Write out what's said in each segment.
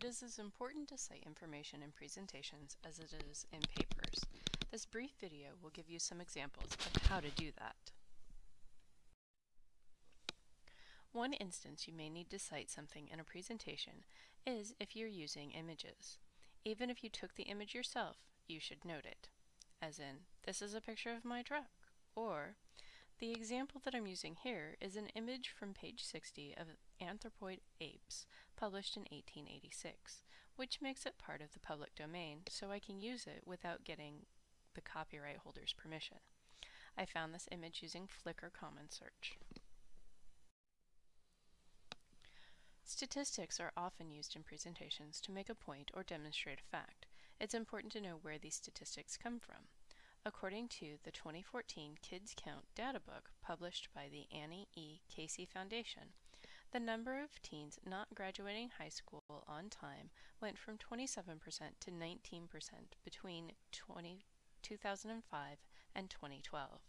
It is as important to cite information in presentations as it is in papers. This brief video will give you some examples of how to do that. One instance you may need to cite something in a presentation is if you're using images. Even if you took the image yourself, you should note it. As in, this is a picture of my truck, or the example that I'm using here is an image from page 60 of Anthropoid Apes, published in 1886, which makes it part of the public domain, so I can use it without getting the copyright holder's permission. I found this image using Flickr Common Search. Statistics are often used in presentations to make a point or demonstrate a fact. It's important to know where these statistics come from. According to the 2014 Kids Count data book published by the Annie E. Casey Foundation, the number of teens not graduating high school on time went from 27% to 19% between 20, 2005 and 2012.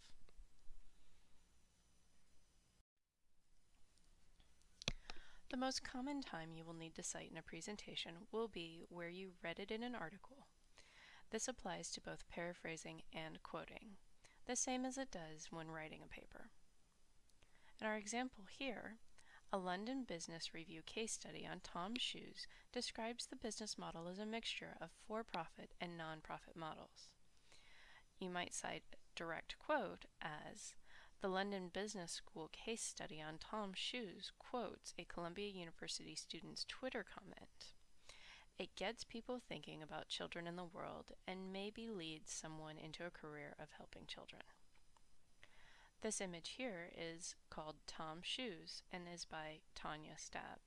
The most common time you will need to cite in a presentation will be where you read it in an article this applies to both paraphrasing and quoting, the same as it does when writing a paper. In our example here, a London Business Review case study on Tom's shoes describes the business model as a mixture of for-profit and non-profit models. You might cite direct quote as, the London Business School case study on Tom's shoes quotes a Columbia University student's Twitter comment. It gets people thinking about children in the world and maybe leads someone into a career of helping children. This image here is called Tom's Shoes and is by Tanya Stab.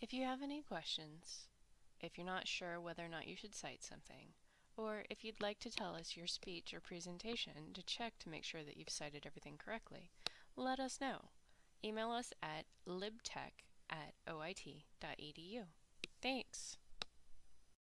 If you have any questions, if you're not sure whether or not you should cite something, or if you'd like to tell us your speech or presentation to check to make sure that you've cited everything correctly, let us know. Email us at libtech at oit.edu. Thanks!